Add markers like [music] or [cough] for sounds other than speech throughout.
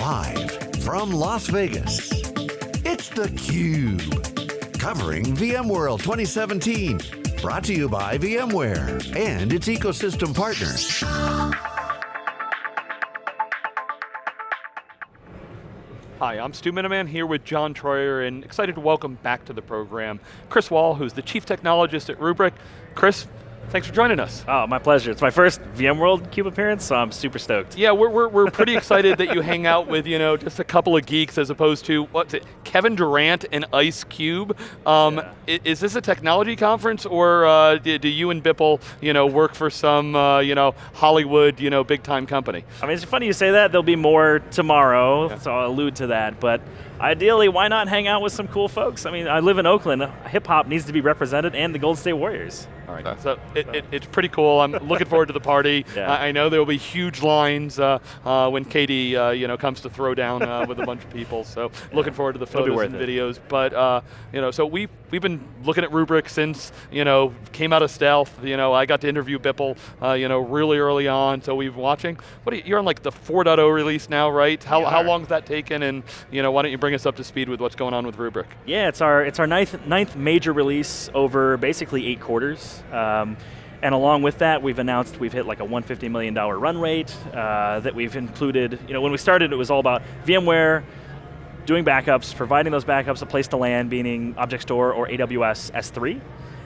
Live from Las Vegas, it's theCUBE. Covering VMworld 2017. Brought to you by VMware and its ecosystem partners. Hi, I'm Stu Miniman here with John Troyer and excited to welcome back to the program Chris Wahl, who's the Chief Technologist at Rubrik. Chris, Thanks for joining us. Oh, my pleasure. It's my first VMworld CUBE appearance, so I'm super stoked. Yeah, we're, we're, we're pretty excited that you hang out with, you know, just a couple of geeks as opposed to, what's it, Kevin Durant and Ice Cube. Um, yeah. Is this a technology conference or uh, do, do, you and Bipul, you know, work for some, uh, you know, Hollywood, you know, big time company? I mean, it's funny you say that. There'll be more tomorrow, yeah. so I'll allude to that. But ideally, why not hang out with some cool folks? I mean, I live in Oakland. Hip hop needs to be represented and the Golden State Warriors. All right, so it, it, it's pretty cool. I'm looking forward to the party. [laughs] Yeah. I, I, know there will be huge lines uh, uh, when KD, uh, you know, comes to throw down uh, with a bunch of people. So [laughs] looking forward to the photos and it. videos. But uh, you know, so we we've been looking at Rubrik since you know came out of stealth. You know, I got to interview Bipul, uh, you know, really early on. So we've been watching. What you, you're on like the 4.0 release now, right? How how long has that taken? And you know, why don't you bring us up to speed with what's going on with Rubrik? Yeah, it's our it's our ninth ninth major release over basically eight quarters. Um, and along with that, we've announced we've hit like a $150 million run rate uh, that we've included. You know, when we started, it was all about VMware, doing backups, providing those backups a place to land, meaning Object Store or AWS S3.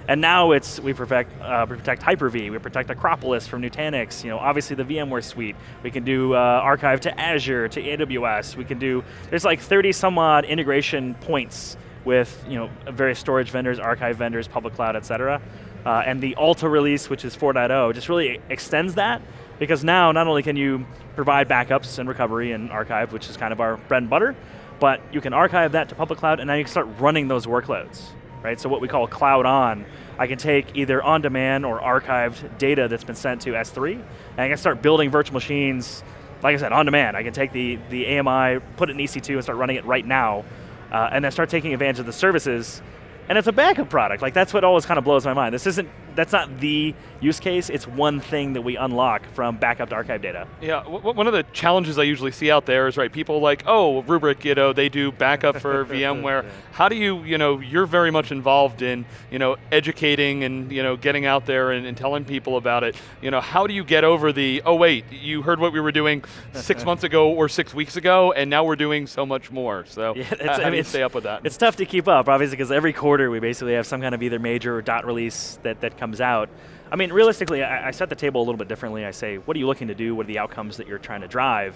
And now it's, we protect, uh, protect Hyper-V, we protect Acropolis from Nutanix, you know, obviously the VMware suite. We can do uh, archive to Azure, to AWS. We can do, there's like 30 some odd integration points with you know, various storage vendors, archive vendors, public cloud, et cetera. Uh, and the Alta release, which is 4.0, just really extends that because now not only can you provide backups and recovery and archive, which is kind of our bread and butter, but you can archive that to public cloud and now you can start running those workloads, right? So what we call CloudOn, I can take either on-demand or archived data that's been sent to S3, and I can start building virtual machines, like I said, on demand. I can take the, the AMI, put it in EC2 and start running it right now, uh, and then start taking advantage of the services and it's a backup product. Like that's what always kind of blows my mind. This isn't that's not the use case, it's one thing that we unlock from backup to archive data. Yeah, one of the challenges I usually see out there is, right, people like, oh, Rubrik, you know, they do backup for [laughs] VMware. Yeah. How do you, you know, you're very much involved in, you know, educating and, you know, getting out there and, and telling people about it. You know, how do you get over the, oh wait, you heard what we were doing six [laughs] months ago or six weeks ago, and now we're doing so much more. So yeah, how, I mean, do you stay up with that? It's tough to keep up, obviously, because every quarter we basically have some kind of either major or dot release that, that comes out. I mean, realistically, I, I, set the table a little bit differently. I say, what are you looking to do? What are the outcomes that you're trying to drive?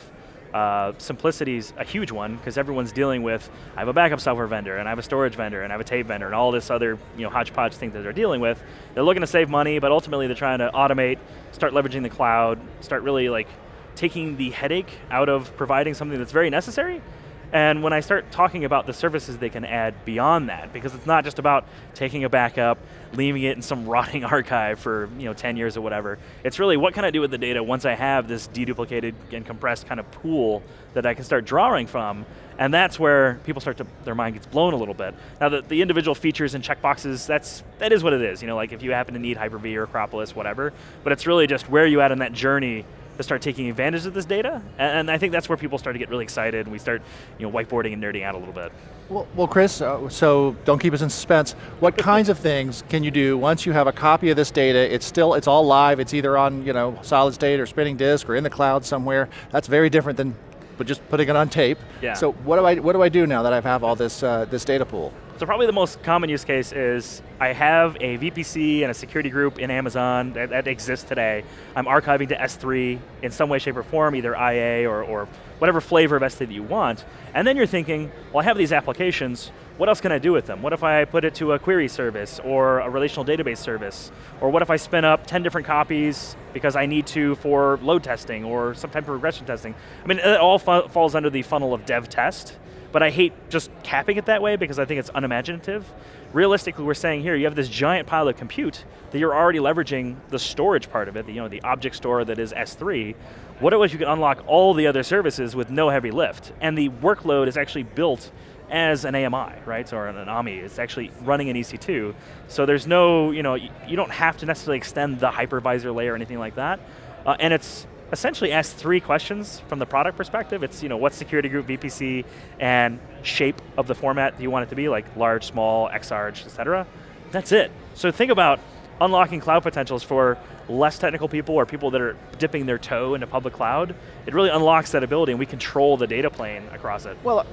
Uh, Simplicity is a huge one because everyone's dealing with, I have a backup software vendor, and I have a storage vendor, and I have a tape vendor, and all this other you know, hodgepodge thing that they're dealing with. They're looking to save money, but ultimately they're trying to automate, start leveraging the cloud, start really like taking the headache out of providing something that's very necessary and when I start talking about the services they can add beyond that, because it's not just about taking a backup, leaving it in some [laughs] rotting archive for you know 10 years or whatever. It's really what can I do with the data once I have this deduplicated and compressed kind of pool that I can start drawing from, and that's where people start to, their mind gets blown a little bit. Now the, the individual features and checkboxes, that's, that is what it is. You know, like if you happen to need Hyper-V or Acropolis, whatever, but it's really just where you at in that journey to start taking advantage of this data. And, I think that's where people start to get really excited and we start you know, whiteboarding and nerding out a little bit. Well, well Chris, uh, so don't keep us in suspense. What [laughs] kinds of things can you do once you have a copy of this data, it's still, it's all live, it's either on you know, solid state or spinning disk or in the cloud somewhere. That's very different than but just putting it on tape. Yeah. So what do I, what do, I do now that I have all this, uh, this data pool? So probably the most common use case is I have a VPC and a security group in Amazon that, that, exists today. I'm archiving to S3 in some way, shape, or form, either IA or, or whatever flavor of S3 that you want. And then you're thinking, well, I have these applications, what else can I do with them? What if I put it to a query service or a relational database service? Or what if I spin up 10 different copies because I need to for load testing or some type of regression testing? I mean, it all falls under the funnel of dev test but I hate just capping it that way because I think it's unimaginative. Realistically, we're saying here, you have this giant pile of compute that you're already leveraging the storage part of it, the, you know, the object store that is S3. What if you could unlock all the other services with no heavy lift? And the workload is actually built as an AMI, right, So or an AMI. It's actually running an EC2. So there's no, you know, you don't have to necessarily extend the hypervisor layer or anything like that. Uh, and it's essentially asks three questions from the product perspective. It's you know what security group, VPC, and shape of the format you want it to be, like large, small, XArch, et cetera. That's it. So think about unlocking cloud potentials for less technical people or people that are dipping their toe into public cloud. It really unlocks that ability and we control the data plane across it. Well,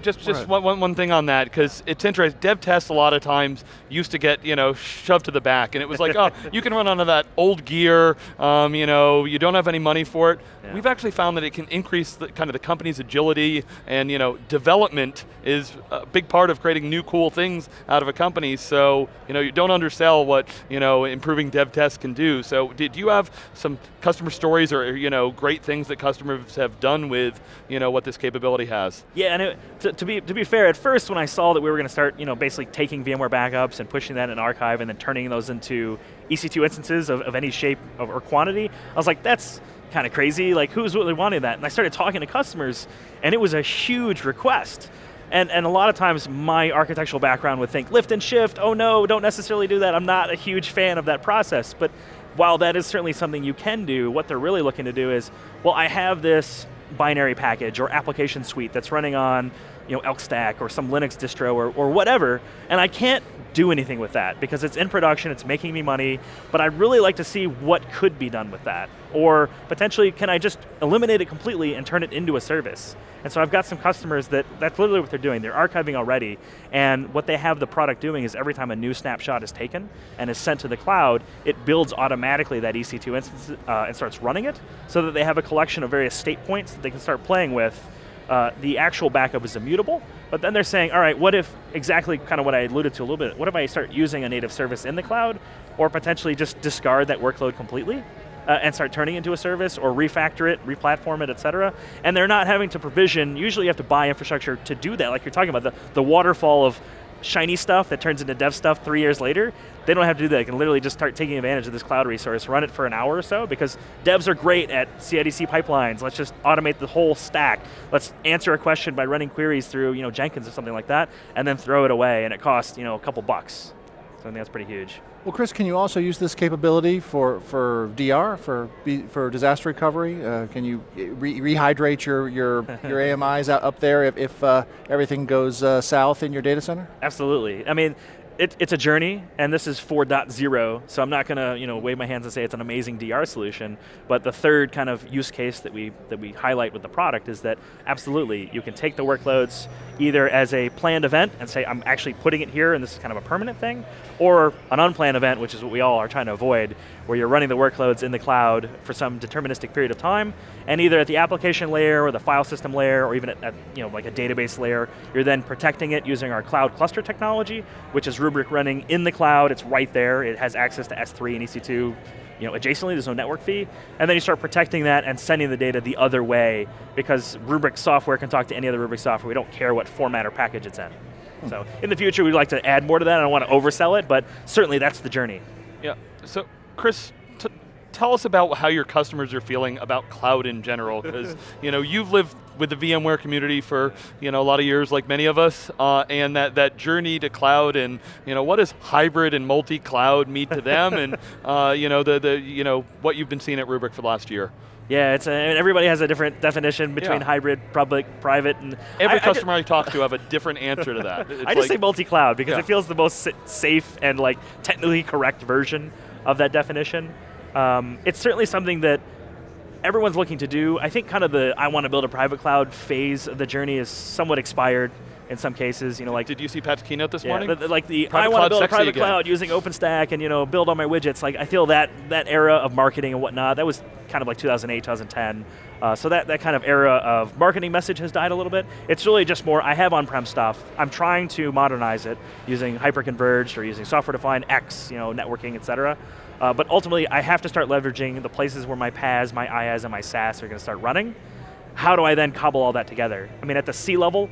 just just one, one, one thing on that, because it's interesting. Dev tests a lot of times used to get you know shoved to the back, and it was like, [laughs] oh, you can run onto that old gear. Um, you know, you don't have any money for it. Yeah. We've actually found that it can increase the, kind of the company's agility, and you know, development is a big part of creating new cool things out of a company. So you know, you don't undersell what you know improving dev tests can do. So did you have some customer stories or you know great things that customers have done with you know what this capability has? Yeah, and it, to, to, be, to be fair, at first when I saw that we were going to start you know, basically taking VMware backups and pushing that in archive and then turning those into EC2 instances of, of any shape of, or quantity, I was like, that's kind of crazy, like who's really wanting that? And I started talking to customers and it was a huge request. And, and a lot of times my architectural background would think lift and shift, oh no, don't necessarily do that. I'm not a huge fan of that process. But while that is certainly something you can do, what they're really looking to do is, well, I have this binary package or application suite that's running on you know, Elk Stack or some Linux distro or, or whatever, and I can't do anything with that because it's in production, it's making me money, but I'd really like to see what could be done with that. Or potentially, can I just eliminate it completely and turn it into a service? And so I've got some customers that, that's literally what they're doing. They're archiving already, and what they have the product doing is every time a new snapshot is taken and is sent to the cloud, it builds automatically that EC2 instance uh, and starts running it, so that they have a collection of various state points that they can start playing with uh, the actual backup is immutable, but then they're saying, all right, what if, exactly kind of what I alluded to a little bit, what if I start using a native service in the cloud, or potentially just discard that workload completely, uh, and start turning into a service, or refactor it, replatform it, et cetera, and they're not having to provision, usually you have to buy infrastructure to do that, like you're talking about, the, the waterfall of shiny stuff that turns into dev stuff three years later, they don't have to do that. They can literally just start taking advantage of this cloud resource, run it for an hour or so, because devs are great at CIDC pipelines. Let's just automate the whole stack. Let's answer a question by running queries through you know, Jenkins or something like that, and then throw it away, and it costs you know, a couple bucks. So I think that's pretty huge. Well, Chris, can you also use this capability for, for DR, for, for disaster recovery? Uh, can you re rehydrate your, your, [laughs] your AMIs out up there if, if uh, everything goes uh, south in your data center? Absolutely. I mean, it, it's a journey, and this is 4.0, so I'm not going to you know, wave my hands and say it's an amazing DR solution, but the third kind of use case that we, that we highlight with the product is that absolutely, you can take the workloads either as a planned event and say, I'm actually putting it here and this is kind of a permanent thing, or an unplanned event, which is what we all are trying to avoid, where you're running the workloads in the cloud for some deterministic period of time, and either at the application layer or the file system layer, or even at, at you know, like a database layer, you're then protecting it using our cloud cluster technology, which is Rubrik running in the cloud, it's right there, it has access to S3 and EC2, you know, adjacently, there's no network fee, and then you start protecting that and sending the data the other way because Rubrik software can talk to any other Rubrik software. We don't care what format or package it's in. So in the future, we'd like to add more to that. I don't want to oversell it, but certainly that's the journey. Yeah. So Chris, tell us about how your customers are feeling about cloud in general, because [laughs] you know you've lived with the VMware community for you know a lot of years, like many of us, uh, and that that journey to cloud, and you know what does hybrid and multi-cloud mean to them, and [laughs] uh, you know the the you know what you've been seeing at Rubrik for the last year. Yeah, it's a, everybody has a different definition between yeah. hybrid, public, private, and every I, customer I, I, talk to have a different answer to that. [laughs] It's I just like, say multi-cloud because yeah. it feels the most safe and like technically correct version of that definition. Um, it's certainly something that everyone's looking to do. I think kind of the I want to build a private cloud phase of the journey is somewhat expired in some cases. You know, like did you see Pat's keynote this yeah, morning? The, like the private I want to build a private again. cloud using OpenStack and you know build all my widgets. Like I feel that that era of marketing and whatnot that was kind of like 2008, 2010. Uh, so that, that kind of era of marketing message has died a little bit. It's really just more, I have on-prem stuff. I'm trying to modernize it using hyper-converged or using software-defined X, you know, networking, et cetera. Uh, but ultimately, I have to start leveraging the places where my PaaS, my IaaS, and my SaaS are going to start running. How do I then cobble all that together? I mean, at the C level,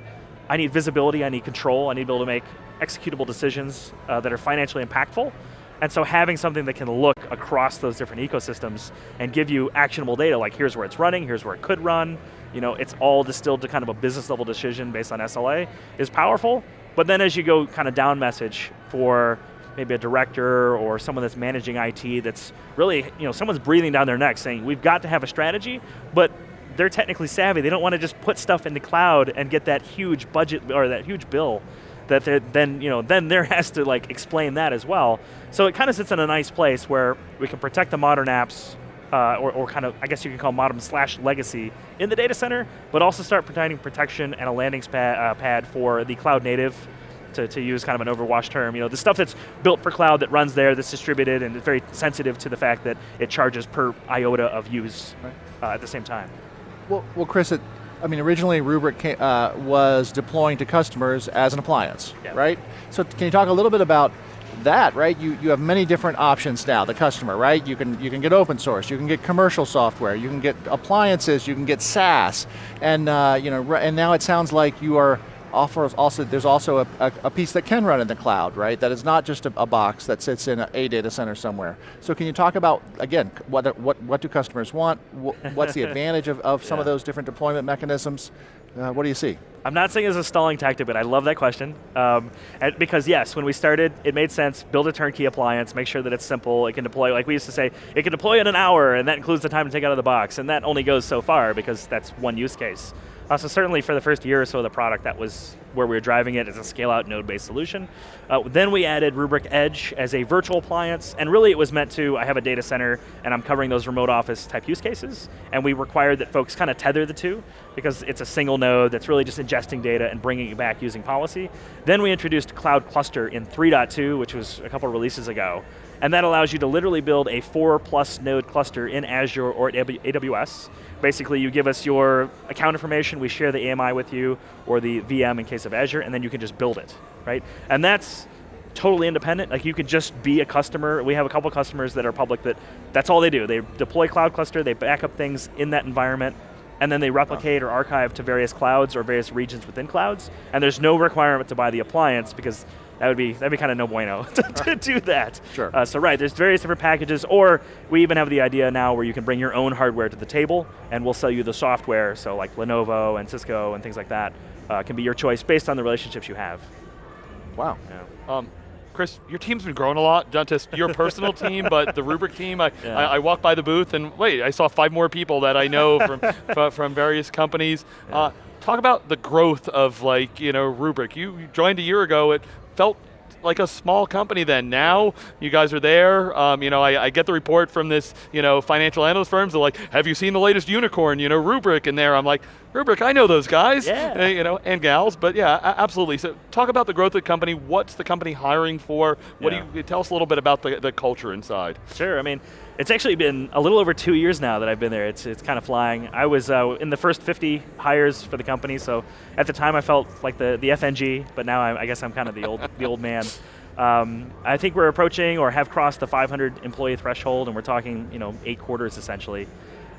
I need visibility, I need control, I need to be able to make executable decisions uh, that are financially impactful. And so having something that can look across those different ecosystems and give you actionable data, like here's where it's running, here's where it could run, you know, it's all distilled to kind of a business level decision based on SLA, is powerful. But then as you go kind of down message for maybe a director or someone that's managing IT that's really, you know, someone's breathing down their neck saying, we've got to have a strategy, but they're technically savvy. They don't want to just put stuff in the cloud and get that huge budget or that huge bill that then you know then there has to like explain that as well. So it kind of sits in a nice place where we can protect the modern apps, uh, or, or, kind of I guess you can call modern slash legacy in the data center, but also start providing protection and a landing pad, uh, pad for the cloud native. To, to use kind of an overwash term, you know, the stuff that's built for cloud that runs there, that's distributed, and is very sensitive to the fact that it charges per iota of use right. uh, at the same time. Well, well, Chris, it, I mean, originally Rubrik came, uh, was deploying to customers as an appliance, yeah. right? So can you talk a little bit about that, right? You, you have many different options now, the customer, right? You can, you can get open source, you can get commercial software, you can get appliances, you can get SaaS, and, uh, you know, and now it sounds like you are offers also, there's also a, a, a, piece that can run in the cloud, right? That is not just a, a box that sits in a, data center somewhere. So can you talk about, again, what, what, what do customers want? What's the [laughs] advantage of, of some yeah. of those different deployment mechanisms? Uh, what do you see? I'm not saying it's a stalling tactic, but I love that question. Um, because yes, when we started, it made sense, build a turnkey appliance, make sure that it's simple, it can deploy, like we used to say, it can deploy in an hour, and that includes the time to take out of the box, and that only goes so far because that's one use case. Uh, so certainly for the first year or so of the product, that was where we were driving it as a scale-out node-based solution. Uh, then we added Rubrik Edge as a virtual appliance, and really it was meant to, I have a data center, and I'm covering those remote office type use cases, and we required that folks kind of tether the two, because it's a single node that's really just ingesting data and bringing it back using policy. Then we introduced Cloud Cluster in 3.2, which was a couple releases ago, and that allows you to literally build a four plus node cluster in Azure or AWS. Basically, you give us your account information, we share the AMI with you, or the VM in case of Azure, and then you can just build it, right? And that's totally independent. Like you could just be a customer. We have a couple customers that are public that that's all they do. They deploy cloud cluster, they back up things in that environment, and then they replicate or archive to various clouds or various regions within clouds, and there's no requirement to buy the appliance because that would be that'd be kind of no bueno [laughs] to, to do that. Sure. Uh, so right, there's various different packages, or we even have the idea now where you can bring your own hardware to the table, and we'll sell you the software. So like Lenovo and Cisco and things like that uh, can be your choice based on the relationships you have. Wow. Yeah. Um, Chris, your team's been growing a lot, not just your personal team, but the Rubrik team. I, yeah. I, I, walked by the booth and wait, I saw five more people that I know from, [laughs] from various companies. Yeah. Uh, talk about the growth of like, you know, Rubrik. You joined a year ago, it felt like a small company then. Now you guys are there. Um, you know, I, I, get the report from this, you know, financial analyst firms. They're like, "Have you seen the latest unicorn?" You know, Rubrik in there. I'm like, Rubrik, I know those guys. Yeah. Uh, you know, and gals. But yeah, absolutely. So talk about the growth of the company. What's the company hiring for? What yeah. do you tell us a little bit about the, the culture inside? Sure. I mean, it's actually been a little over two years now that I've been there. It's, it's kind of flying. I was uh, in the first 50 hires for the company, so at the time I felt like the, the FNG, but now I, I guess I'm kind of the old, the old man. Um, I think we're approaching or have crossed the 500 employee threshold, and we're talking, you know, eight quarters essentially.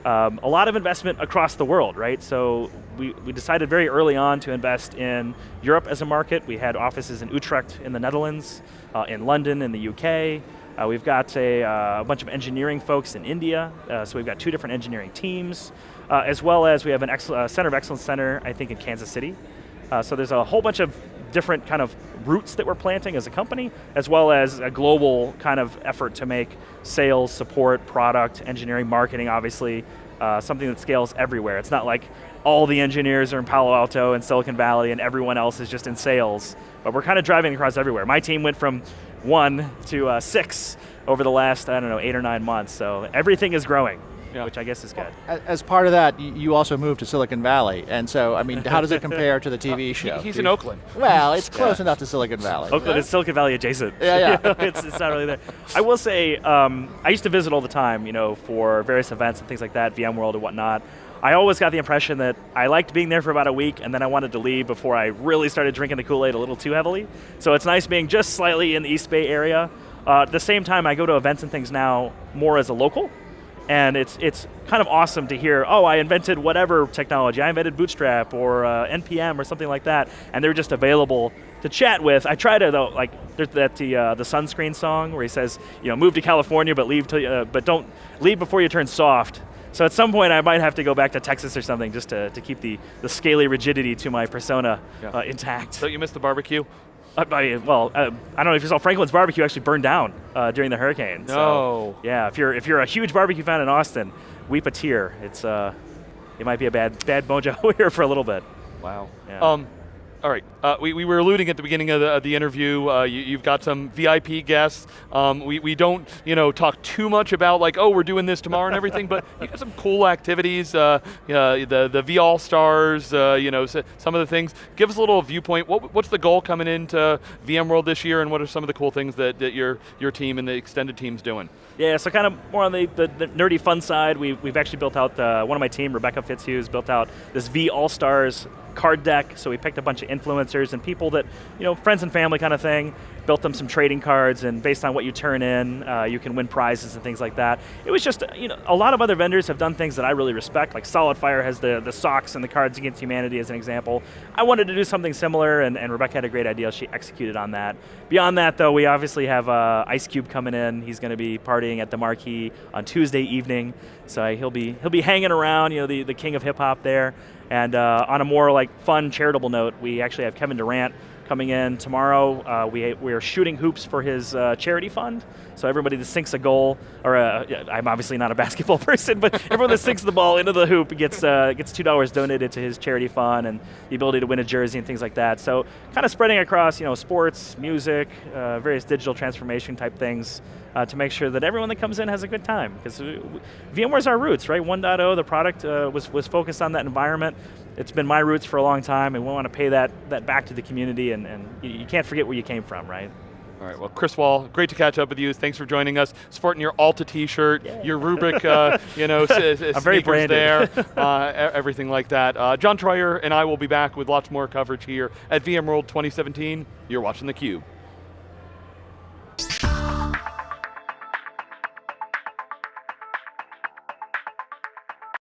Um, a lot of investment across the world, right? So we, we decided very early on to invest in Europe as a market. We had offices in Utrecht in the Netherlands, uh, in London in the UK, uh, we've got a, uh, a, bunch of engineering folks in India, uh, so we've got two different engineering teams, uh, as well as we have a uh, Center of Excellence Center, I think, in Kansas City. So there's a whole bunch of different kind of roots that we're planting as a company, as well as a global kind of effort to make sales, support, product, engineering, marketing, obviously, something that scales everywhere. It's not like all the engineers are in Palo Alto and Silicon Valley and everyone else is just in sales, but we're kind of driving across everywhere. My team went from one to uh, six over the last, I don't know, eight or nine months. So everything is growing. Yeah. which I guess is good. As part of that, you also moved to Silicon Valley, and so I mean, how does it [laughs] compare to the TV show? He's in Oakland. Well, it's [laughs] close yeah. enough to Silicon Valley. Oakland is Silicon Valley adjacent. Yeah, yeah. [laughs] it's, it's not really there. I will say, um, I used to visit all the time, you know, for various events and things like that, VMworld and whatnot. I always got the impression that I liked being there for about a week and then I wanted to leave before I really started drinking the Kool-Aid a little too heavily. So it's nice being just slightly in the East Bay area. Uh, at the same time, I go to events and things now more as a local, and it's it's kind of awesome to hear. Oh, I invented whatever technology. I invented Bootstrap or uh, npm or something like that, and they're just available to chat with. I try to though, like there's that the uh, the sunscreen song where he says, you know, move to California, but leave to, uh, but don't leave before you turn soft. So at some point I might have to go back to Texas or something just to, to keep the, the scaly rigidity to my persona yeah. uh, intact. Don't you miss the barbecue? Uh, well, uh, I don't know if you saw Franklin's Barbecue actually burned down uh, during the hurricane. No. So, yeah, if you're if you're a huge barbecue fan in Austin, weep a tear. It's uh, it might be a bad bad mojo [laughs] here for a little bit. Wow. Yeah. Um, all right. Uh, we, we were alluding at the beginning of the, of the interview. Uh, you, have got some VIP guests. Um, we, we don't you know talk too much about like oh we're doing this tomorrow and everything, but [laughs] you got some cool activities. Uh, the the V All Stars. Uh, you know so, some of the things. Give us a little viewpoint. What, what's the goal coming into VMworld this year, and what are some of the cool things that, that your your team and the extended team's doing? Yeah, so kind of more on the, the, the nerdy fun side. We, we've actually built out uh, one of my team, Rebecca Fitzhughes, built out this V All Stars card deck. So we picked a bunch of influencers and people that, you know, friends and family kind of thing, built them some trading cards, and based on what you turn in, uh, you can win prizes and things like that. It was just, you know, a lot of other vendors have done things that I really respect, like SolidFire has the, the socks and the Cards Against Humanity as an example. I wanted to do something similar, and, and Rebecca had a great idea. She executed on that. Beyond that, though, we obviously have uh, Ice Cube coming in. He's going to be partying at the Marquee on Tuesday evening, so he'll be he'll be hanging around, you know, the, the king of hip hop there. And uh, on a more like fun charitable note, we actually have Kevin Durant coming in tomorrow. Uh, we, we are shooting hoops for his uh, charity fund. So everybody that sinks a goal, or uh, I'm obviously not a [laughs] basketball person, but everyone that sinks the ball into the hoop gets uh, gets two dollars donated to his charity fund and the ability to win a jersey and things like that. So kind of spreading across, you know, sports, music, uh, various digital transformation type things. Uh, to make sure that everyone that comes in has a good time. Because VMware's our roots, right? 1.0, the product uh, was, was focused on that environment it's been my roots for a long time, and we want to pay that, that back to the community, and, and you can't forget where you came from, right? All right, well, Chris Wahl, great to catch up with you. Thanks for joining us. Sporting your Alta T-shirt, yeah. your Rubrik, uh, you know, [laughs] I'm very branded. there, [laughs] uh, everything like that. Uh, John Troyer and I will be back with lots more coverage here at VMworld 2017. You're watching theCUBE.